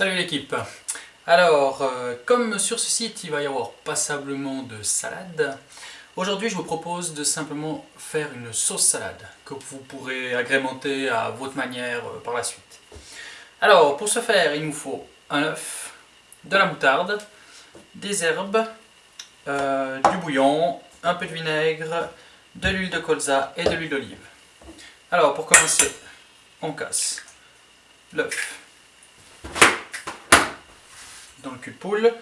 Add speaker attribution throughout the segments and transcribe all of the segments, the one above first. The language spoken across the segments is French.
Speaker 1: Salut l'équipe Alors, euh, comme sur ce site il va y avoir passablement de salade, aujourd'hui je vous propose de simplement faire une sauce salade que vous pourrez agrémenter à votre manière euh, par la suite. Alors, pour ce faire, il nous faut un œuf, de la moutarde, des herbes, euh, du bouillon, un peu de vinaigre, de l'huile de colza et de l'huile d'olive. Alors, pour commencer, on casse l'œuf cul de poule.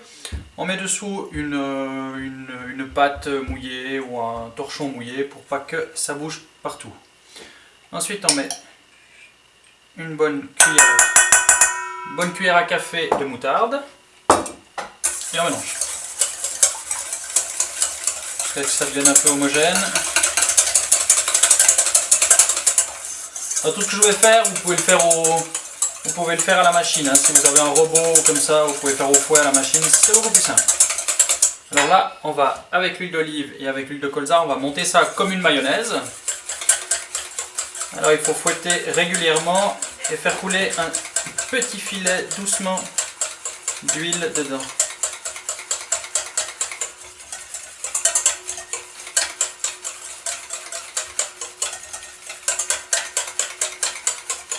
Speaker 1: On met dessous une, une, pâte mouillée ou un torchon mouillé pour pas que ça bouge partout. Ensuite on met une bonne cuillère, bonne cuillère à café de moutarde et on mélange. Que ça devienne un peu homogène. tout ce que je vais faire, vous pouvez le faire au, vous pouvez le faire à la machine, hein. si vous avez un robot comme ça, vous pouvez faire au fouet à la machine, c'est beaucoup plus simple. Alors là, on va, avec l'huile d'olive et avec l'huile de colza, on va monter ça comme une mayonnaise. Alors il faut fouetter régulièrement et faire couler un petit filet doucement d'huile dedans.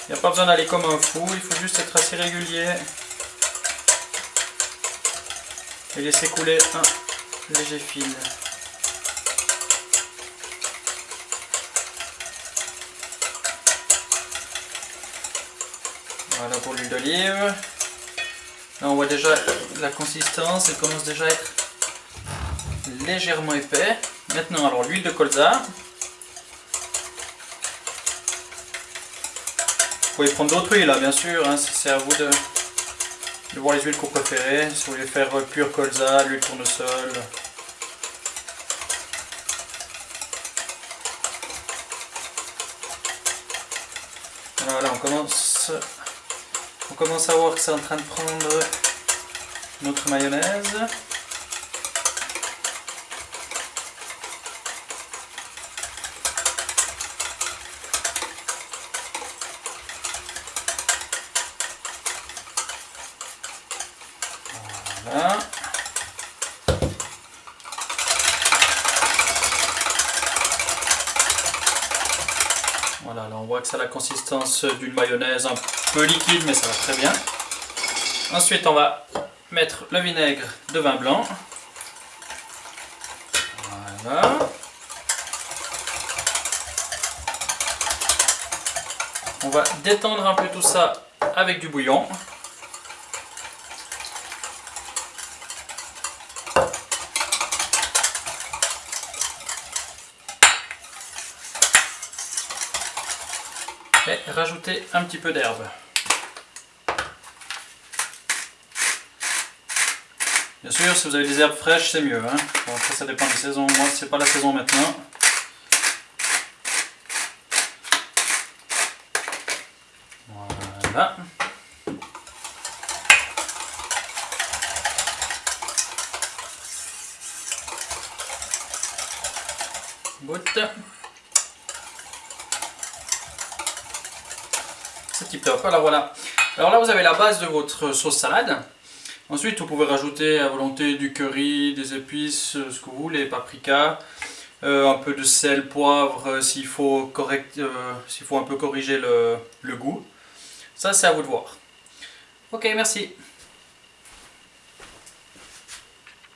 Speaker 1: Il n'y a pas besoin d'aller comme un fou, il faut juste être assez régulier. Et laisser couler un léger fil. Voilà pour l'huile d'olive. Là on voit déjà la consistance, elle commence déjà à être légèrement épais. Maintenant alors l'huile de colza. Pouvez prendre d'autres huiles, là, bien sûr. Hein, c'est à vous de, voir les huiles que vous préférez. Si vous voulez faire euh, pur colza, l'huile tournesol. Voilà, on commence, on commence à voir que c'est en train de prendre notre mayonnaise. Voilà. Voilà, là on voit que ça a la consistance d'une mayonnaise un peu liquide, mais ça va très bien. Ensuite, on va mettre le vinaigre de vin blanc. Voilà. On va détendre un peu tout ça avec du bouillon. Et rajouter un petit peu d'herbe. Bien sûr, si vous avez des herbes fraîches, c'est mieux. Hein. après, ça dépend des saisons. Moi, c'est pas la saison maintenant. Voilà. Goutte. Alors voilà. Alors là vous avez la base de votre sauce salade. Ensuite vous pouvez rajouter à volonté du curry, des épices, euh, ce que vous voulez, paprika, euh, un peu de sel, poivre euh, s'il faut, correct, s'il faut un peu corriger le goût. Ça c'est à vous de voir. Ok merci.